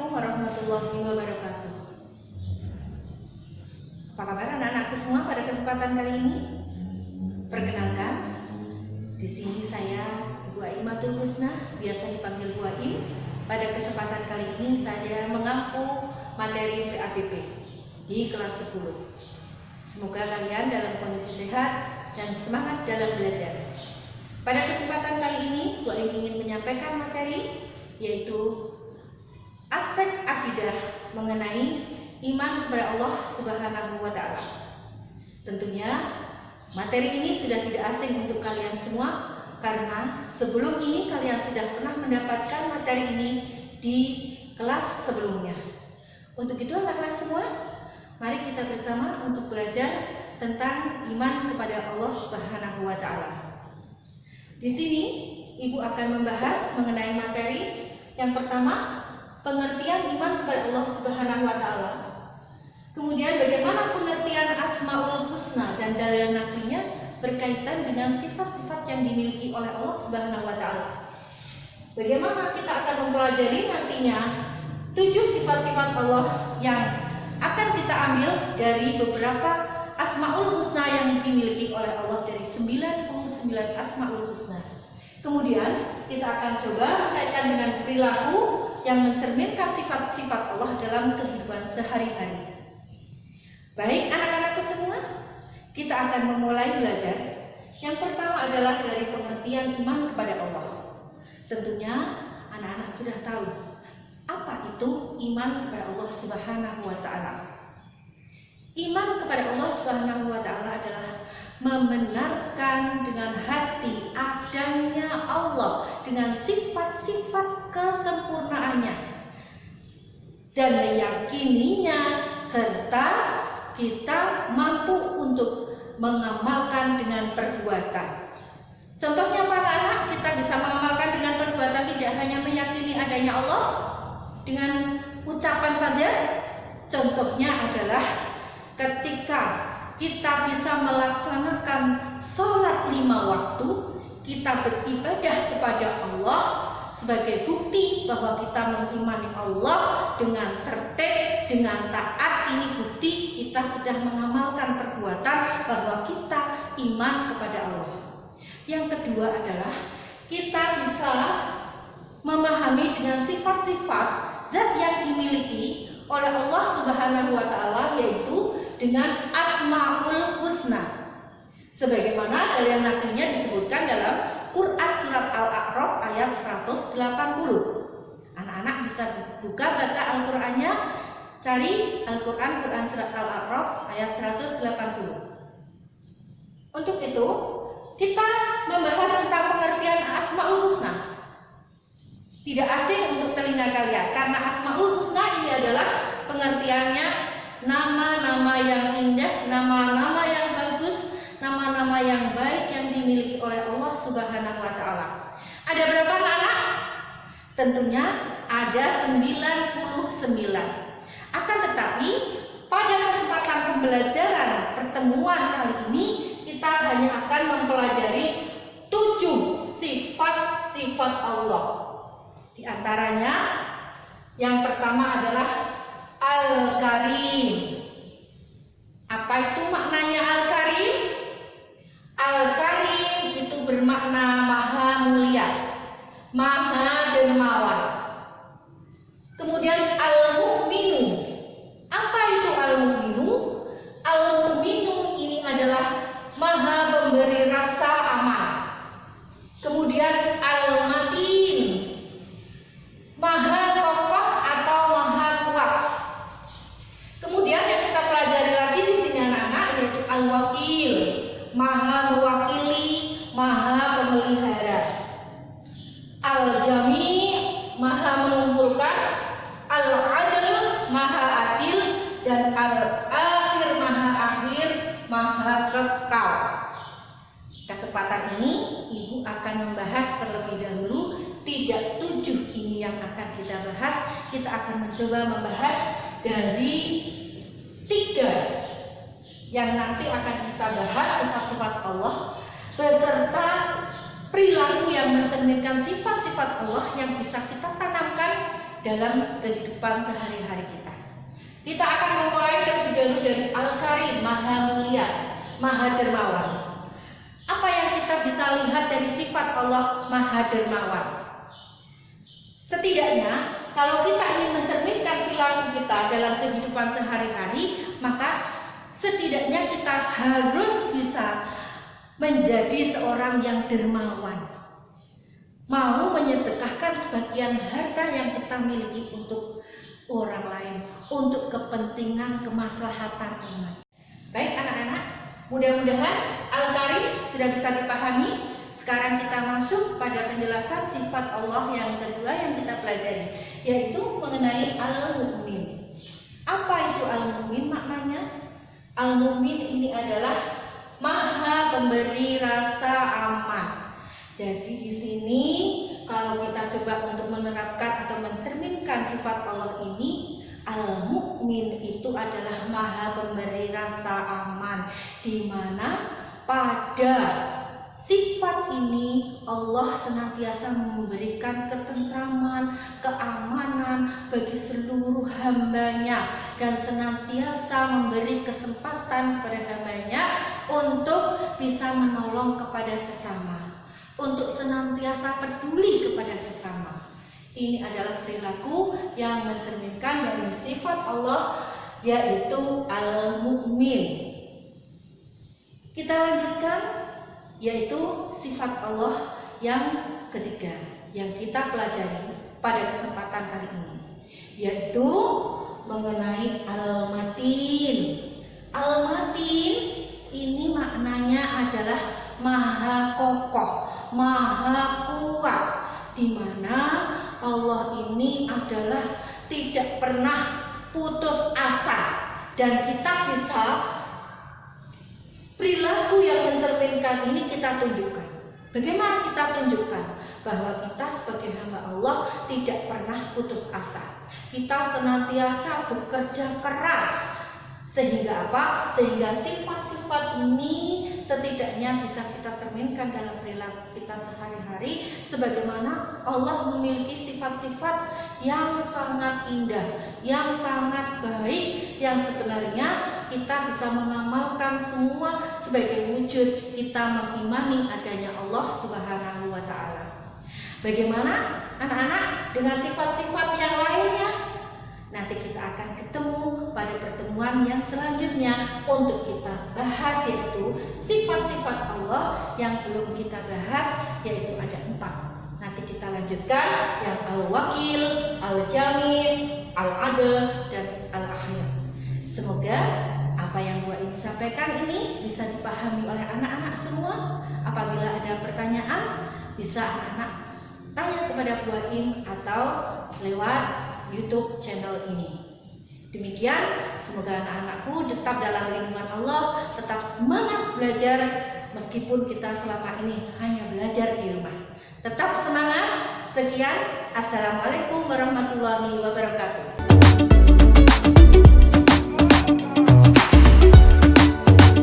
Assalamualaikum warahmatullahi wabarakatuh. Apa kabar anak-anakku semua pada kesempatan kali ini? Perkenalkan, di sini saya Ibu Aimatul Husna, biasa dipanggil Bu Aim. Pada kesempatan kali ini saya mengampu materi PABP di kelas 10. Semoga kalian dalam kondisi sehat dan semangat dalam belajar. Pada kesempatan kali ini, Bu Aim ingin menyampaikan materi yaitu aspek akidah mengenai iman kepada Allah Subhanahu wa taala. Tentunya materi ini sudah tidak asing untuk kalian semua karena sebelum ini kalian sudah pernah mendapatkan materi ini di kelas sebelumnya. Untuk itu anak-anak semua, mari kita bersama untuk belajar tentang iman kepada Allah Subhanahu wa taala. Di sini Ibu akan membahas mengenai materi yang pertama pengertian iman kepada Allah Subhanahu wa taala. Kemudian bagaimana pengertian Asmaul Husna dan dalil naklinya berkaitan dengan sifat-sifat yang dimiliki oleh Allah Subhanahu wa taala. Bagaimana kita akan mempelajari nantinya tujuh sifat-sifat Allah yang akan kita ambil dari beberapa Asmaul Husna yang dimiliki oleh Allah dari 99 Asmaul Husna. Kemudian kita akan coba mengaitkan dengan perilaku yang mencerminkan sifat-sifat Allah dalam kehidupan sehari-hari. Baik anak-anakku semua, kita akan memulai belajar. Yang pertama adalah dari pengertian iman kepada Allah. Tentunya anak-anak sudah tahu apa itu iman kepada Allah Subhanahu wa taala. Iman kepada Allah Subhanahu wa taala adalah membenarkan dengan hati adanya Allah dengan sifat-sifat kesempurnaannya dan meyakininya serta kita mampu untuk mengamalkan dengan perbuatan. Contohnya para anak kita bisa mengamalkan dengan perbuatan tidak hanya meyakini adanya Allah dengan ucapan saja. Contohnya adalah ketika kita bisa melaksanakan sholat lima waktu, kita beribadah kepada Allah sebagai bukti bahwa kita mengimani Allah dengan tertib, dengan taat. Ini bukti kita sudah mengamalkan perbuatan bahwa kita iman kepada Allah. Yang kedua adalah kita bisa memahami dengan sifat-sifat zat yang dimiliki oleh Allah Subhanahu wa taala yaitu dengan Asmaul Husna. Sebagaimana dalil naklinya disebutkan dalam Quran surat Al-A'raf ayat 180. Anak-anak bisa buka baca Al-Qur'annya, cari Al-Qur'an Quran surat Al-A'raf ayat 180. Untuk itu, kita membahas tentang pengertian Asmaul Husna. Tidak asing untuk telinga kalian karena Asmaul Husna ini adalah pengertiannya nama-nama yang indah, nama-nama yang bagus, nama-nama yang baik yang dimiliki oleh Allah Subhanahu wa taala. Ada berapa anak? Tentunya ada 99. Akan tetapi pada kesempatan pembelajaran pertemuan kali ini kita hanya akan mempelajari tujuh sifat-sifat Allah. Di antaranya yang pertama adalah Al-Karim. Apa itu maknanya Al-Karim? Al-Karim itu bermakna maha mulia, maha dermawan. Kemudian Al-Mu'minu. 37 ini yang akan kita bahas. Kita akan mencoba membahas dari tiga yang nanti akan kita bahas sifat-sifat Allah beserta perilaku yang mencerminkan sifat-sifat Allah yang bisa kita tanamkan dalam kehidupan sehari-hari kita. Kita akan memulai terlebih dahulu dari Al-Karim, Maha Mulia, Maha Dermawan. Apa yang kita bisa lihat dari sifat Allah Maha Dermawan? Setidaknya kalau kita ingin mencerminkan perilaku kita dalam kehidupan sehari-hari, maka setidaknya kita harus bisa menjadi seorang yang dermawan. Mau menyedekahkan sebagian harta yang kita miliki untuk orang lain, untuk kepentingan kemaslahatan umat. Baik anak-anak, mudah-mudahan Al-Karim sudah bisa dipahami sekarang kita masuk pada penjelasan sifat Allah yang kedua yang kita pelajari, yaitu mengenai al-mu'min. Apa itu al-mu'min maknanya? Al-mu'min ini adalah maha pemberi rasa aman. Jadi di sini kalau kita coba untuk menerapkan atau mencerminkan sifat Allah ini, al-mu'min itu adalah maha pemberi rasa aman di mana pada Sifat ini Allah senantiasa memberikan ketentraman, keamanan bagi seluruh hambanya dan senantiasa memberi kesempatan kepada hambanya untuk bisa menolong kepada sesama, untuk senantiasa peduli kepada sesama. Ini adalah perilaku yang mencerminkan dari sifat Allah yaitu al-mu'min. Kita lanjutkan yaitu sifat Allah yang ketiga yang kita pelajari pada kesempatan kali ini yaitu mengenai al-matin. Al-matin ini maknanya adalah maha kokoh maha kuat di mana Allah ini adalah tidak pernah putus asa. Dan kita bisa Perilaku yang mencerminkan ini kita tunjukkan. Bagaimana kita tunjukkan bahwa kita sebagai hamba Allah tidak pernah putus asa. Kita senantiasa bekerja keras sehingga apa? Sehingga sifat-sifat ini setidaknya bisa kita cerminkan dalam perilaku kita sehari-hari sebagaimana Allah memiliki sifat-sifat yang sangat indah, yang sangat baik yang sebenarnya kita bisa mengamalkan semua sebagai wujud kita mengimani adanya Allah Subhanahu wa taala. Bagaimana anak-anak dengan sifat-sifat yang lainnya? Nanti kita akan ketemu pada pertemuan yang selanjutnya untuk kita bahas yaitu sifat-sifat Allah yang belum kita bahas yaitu ada empat. Nanti kita lanjutkan yang al-wakil, al-jami, al-adl, dan al-akhir. Semoga apa yang gua ingin sampaikan ini bisa dipahami oleh anak-anak semua. Apabila ada pertanyaan, bisa anak-anak tanya kepada Im atau lewat YouTube channel ini. Demikian, semoga anak-anakku tetap dalam lindungan Allah, tetap semangat belajar meskipun kita selama ini hanya belajar di rumah. Tetap semangat. Sekian, Assalamualaikum warahmatullahi wabarakatuh.